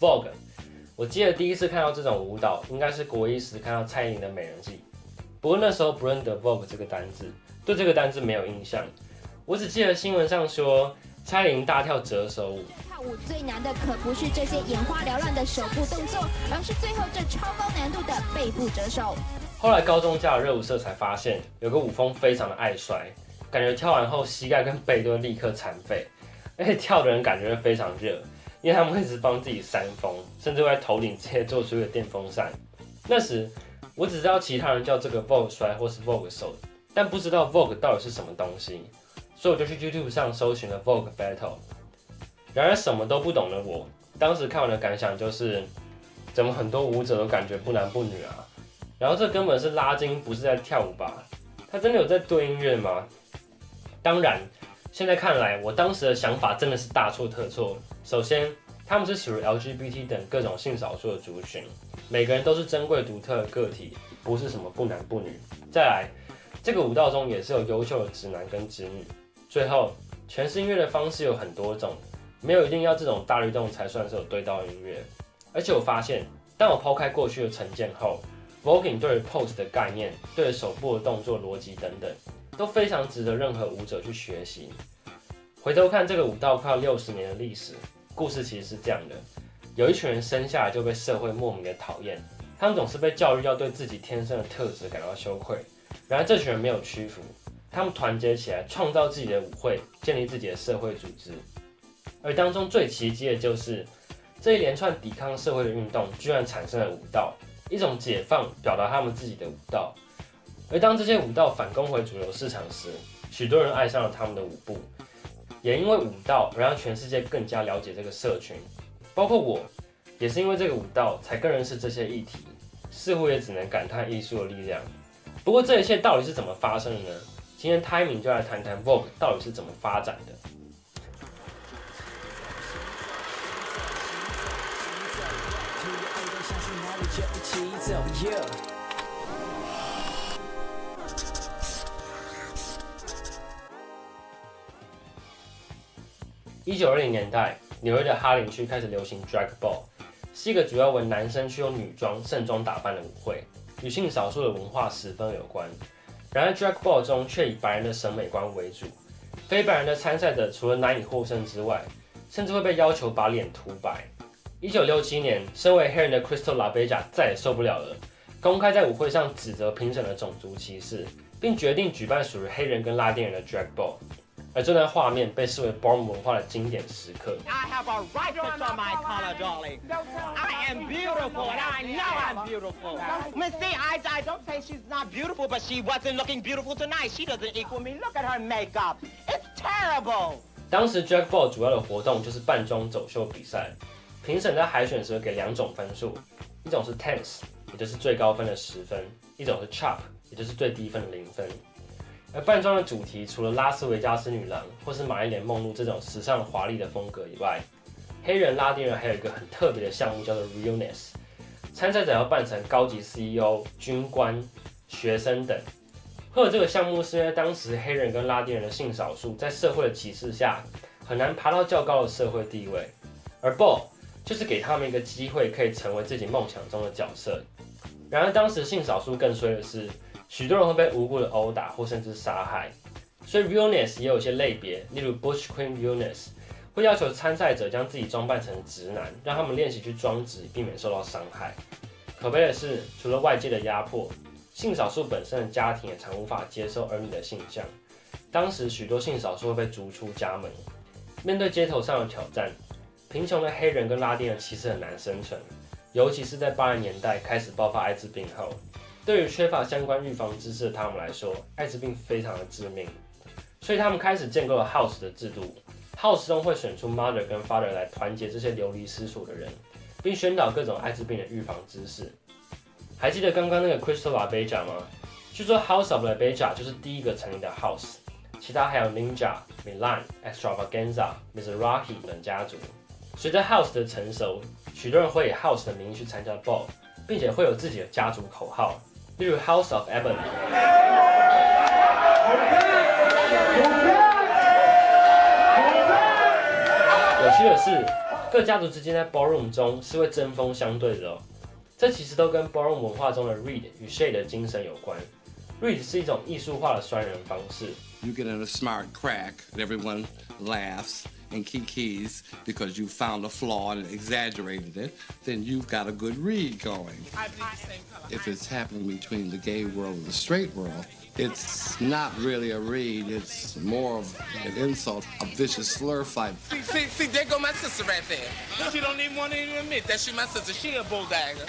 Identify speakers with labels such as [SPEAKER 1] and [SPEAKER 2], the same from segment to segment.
[SPEAKER 1] Vogue。我记得第一次看到这种舞蹈，应该是国一时看到蔡依林的《美人计》，不过那时候不认得 Vogue 这个单字，对这个单字没有印象。我只记得新闻上说蔡依林大跳折手舞。
[SPEAKER 2] 跳舞最难的可不是这些眼花缭乱的手部动作，而是最后这超高难度的背部折手。
[SPEAKER 1] 后来高中加了热舞社才发现，有个舞风非常的爱摔，感觉跳完后膝盖跟背都会立刻残废，而且跳的人感觉非常热，因为他们会一直帮自己扇风，甚至会在头顶直接做出一个电风扇。那时我只知道其他人叫这个 Vogue 摔或是 Vogue 手，但不知道 Vogue 到底是什么东西，所以我就去 YouTube 上搜寻了 Vogue Battle。然而什么都不懂的我，当时看完的感想就是，怎么很多舞者都感觉不男不女啊？然后这根本是拉筋，不是在跳舞吧？他真的有在对音乐吗？当然，现在看来，我当时的想法真的是大错特错。首先，他们是属于 LGBT 等各种性少数的族群，每个人都是珍贵独特的个体，不是什么不男不女。再来，这个舞蹈中也是有优秀的直男跟直女。最后，诠释音乐的方式有很多种，没有一定要这种大律动才算是有对到音乐。而且我发现，当我抛开过去的成见后，Voguing 对 pose 的概念、对手部的动作逻辑等等，都非常值得任何舞者去学习。回头看这个舞蹈快六十年的历史，故事其实是这样的：有一群人生下来就被社会莫名的讨厌，他们总是被教育要对自己天生的特质感到羞愧。然而这群人没有屈服，他们团结起来，创造自己的舞会，建立自己的社会组织。而当中最奇迹的就是这一连串抵抗社会的运动，居然产生了舞蹈。一种解放，表达他们自己的舞蹈。而当这些舞蹈反攻回主流市场时，许多人爱上了他们的舞步，也因为舞蹈而让全世界更加了解这个社群。包括我，也是因为这个舞蹈才更认识这些议题。似乎也只能感叹艺术的力量。不过这一切到底是怎么发生的呢？今天 Timing 就来谈谈 Vogue 到底是怎么发展的。一九二零年代，纽约的哈林区开始流行 drag ball，是一个主要为男生去用女装盛装打扮的舞会，与性少数的文化十分有关。然而 drag ball 中却以白人的审美观为主，非白人的参赛者除了难以获胜之外，甚至会被要求把脸涂白。一九六七年，身为黑人的 Crystal LaBeija 再也受不了了，公开在舞会上指责评审的种族歧视，并决定举办属于黑人跟拉丁人的 drag ball。而这段画面被视为 b r m 文化的经典时刻。I have a right to show my color, darling. I am beautiful, and I know I'm beautiful. Missy, I I don't say she's not beautiful, but she wasn't looking beautiful tonight. She doesn't equal me. Look at her makeup. It's terrible. 当时 drag ball 主要的活动就是扮装走秀比赛。评审在海选时给两种分数，一种是 tense，也就是最高分的十分；一种是 chop，也就是最低分的零分。而扮装的主题除了拉斯维加斯女郎或是玛丽莲梦露这种时尚华丽的风格以外，黑人、拉丁人还有一个很特别的项目叫做 realness。参赛者要扮成高级 CEO、军官、学生等。会有这个项目是因为当时黑人跟拉丁人的性少数在社会的歧视下，很难爬到较高的社会地位，而 ball。就是给他们一个机会，可以成为自己梦想中的角色。然而，当时性少数更衰的是，许多人会被无辜的殴打或甚至杀害。所以，realness 也有一些类别，例如 Bush Queen realness，会要求参赛者将自己装扮成直男，让他们练习去装直，避免受到伤害。可悲的是，除了外界的压迫，性少数本身的家庭也常无法接受儿女的性向。当时，许多性少数会被逐出家门，面对街头上的挑战。贫穷的黑人跟拉丁人其实很难生存，尤其是在八零年代开始爆发艾滋病后，对于缺乏相关预防知识的他们来说，艾滋病非常的致命，所以他们开始建构了 House 的制度，House 中会选出 Mother 跟 Father 来团结这些流离失所的人，并宣导各种艾滋病的预防知识。还记得刚刚那个 Crystal LaBeija 吗？据说 House of LaBeija 就是第一个成立的 House，其他还有 Ninja、Milan、Extravaganza、Mizrahi 等家族。随着 House 的成熟，许多人会以 House 的名义去参加 Ball，并且会有自己的家族口号，例如 House of Ebony。有趣的是 各家族之间在 ballroom 中是会针锋相对的哦。这其实都跟 ballroom 文化中的 read 与 shade 的精神有关。read 是一种艺术化的酸人方式。
[SPEAKER 3] You get in a smart crack, and everyone laughs and kikis because you found a flaw and exaggerated it, then you've got a good read going. If it's happening between the gay world and the straight world, it's not really a read, it's more of an insult, a vicious slur fight.
[SPEAKER 4] See, see, see, there go my sister right there. She don't even want to even admit that she my sister. She a bulldagger.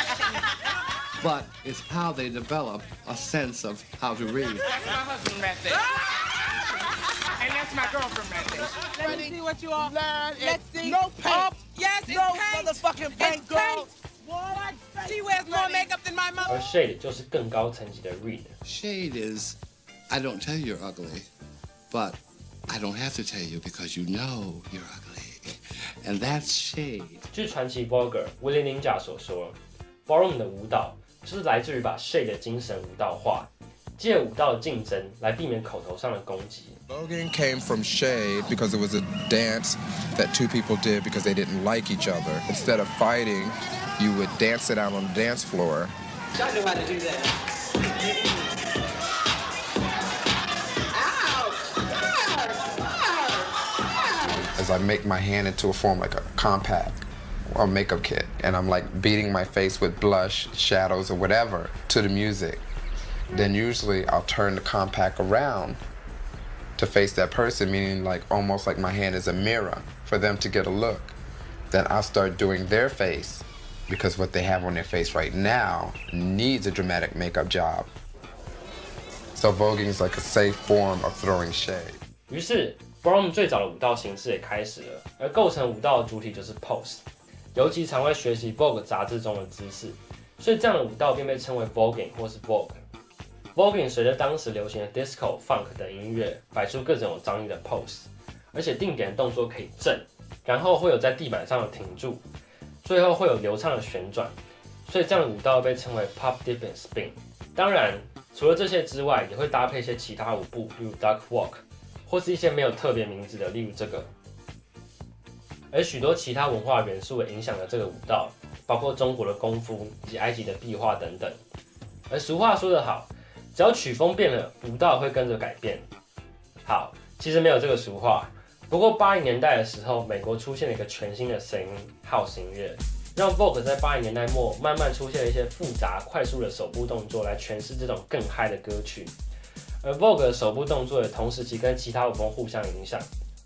[SPEAKER 3] But it's how they develop a sense of how to read.
[SPEAKER 4] That's my husband right there. Ah! And that's my girlfriend right there. Let me see what you are. Let's see. No paint. Oh, yes, it's
[SPEAKER 5] No
[SPEAKER 4] paint.
[SPEAKER 5] motherfucking paint,
[SPEAKER 4] It's
[SPEAKER 5] girl.
[SPEAKER 4] paint. She wears more makeup than my mother.
[SPEAKER 1] 而 shade 就是更高层级的 read。
[SPEAKER 3] Shade is, I don't tell you you're ugly, but I don't have to tell you because you know you're ugly. And that's shade.
[SPEAKER 1] 据传奇 Vogue 威廉林贾所说，ballroom 的舞蹈就是来自于把 shade 的精神舞蹈化， 借舞蹈的竞争来避免口头上的攻击。
[SPEAKER 6] Voguing came from shade because it was a dance that two people did because they didn't like each other. Instead of fighting, you would dance it out on the dance floor.
[SPEAKER 7] I know how to do that.
[SPEAKER 8] as I make my hand into a form like a compact or makeup kit, and I'm like beating my face with blush, shadows, or whatever to the music, then usually I'll turn the compact around to face that person, meaning like almost like my hand is a mirror for them to get a look. Then I'll start doing their face because what they have on their face right now needs a dramatic makeup job. So voguing is like a safe form of throwing shade.
[SPEAKER 1] 于是 ballroom 最早的舞蹈形式也开始了，而构成舞蹈的主体就是 pose，尤其常会学习 Vogue 杂志中的姿势，所以这样的舞蹈便被称为 voguing 或是 vogue。 Voguing 随着当时流行的 disco、funk 等音乐，摆出各种有张力的 pose，而且定点的动作可以震，然后会有在地板上的停住，最后会有流畅的旋转，所以这样的舞蹈被称为 pop dip and spin。当然，除了这些之外，也会搭配一些其他舞步，例如 duck walk，或是一些没有特别名字的，例如这个。而许多其他文化元素也影响了这个舞蹈，包括中国的功夫以及埃及的壁画等等。而俗话说得好，只要曲风变了，舞蹈会跟着改变。好，其实没有这个俗话。不过八零年代的时候，美国出现了一个全新的声音 ——House 音乐，让 Vogue 在八零年代末慢慢出现了一些复杂、快速的手部动作来诠释这种更嗨的歌曲。而 Vogue 的手部动作也同时期跟其他舞风互相影响，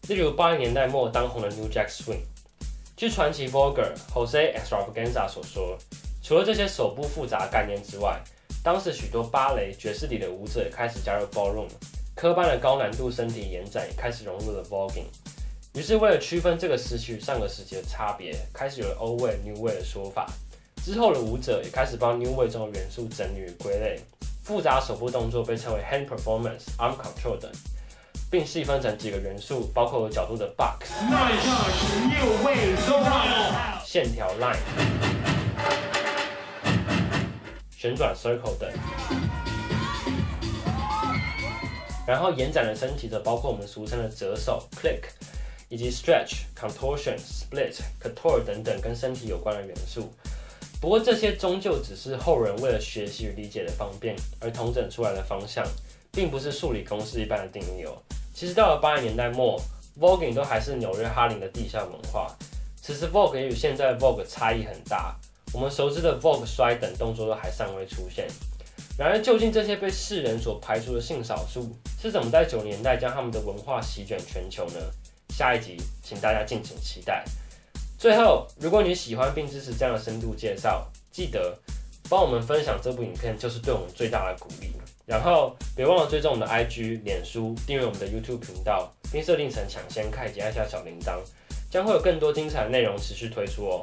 [SPEAKER 1] 例如八零年代末当红的 New Jack Swing。据传奇 Vogue Jose Extravaganza 所说，除了这些手部复杂概念之外，当时许多芭蕾、爵士里的舞者也开始加入 ballroom，科班的高难度身体延展也开始融入了 voguing。于是为了区分这个时期与上个时期的差别，开始有了 old way、new way 的说法。之后的舞者也开始帮 new way 中的元素整理与归类。复杂手部动作被称为 hand performance、arm control 等，并细分成几个元素，包括有角度的 box、线条 line、旋转 circle 等。然后延展的身体则包括我们俗称的折手 click，以及 stretch、contortion、split、couture 等等跟身体有关的元素。不过这些终究只是后人为了学习与理解的方便而统整出来的方向，并不是数理公式一般的定义哦。其实到了八零年代末，voguing 都还是纽约哈林的地下文化。此时 vogue 也与现在 vogue 差异很大，我们熟知的 vogue 摔等动作都还尚未出现。然而，究竟这些被世人所排除的性少数是怎么在九十年代将他们的文化席卷全球呢？下一集，请大家敬请期待。最后，如果你喜欢并支持这样的深度介绍，记得帮我们分享这部影片，就是对我们最大的鼓励。然后，别忘了追踪我们的 IG、脸书，订阅我们的 YouTube 频道，并设定成抢先看以及按下小铃铛，将会有更多精彩的内容持续推出哦。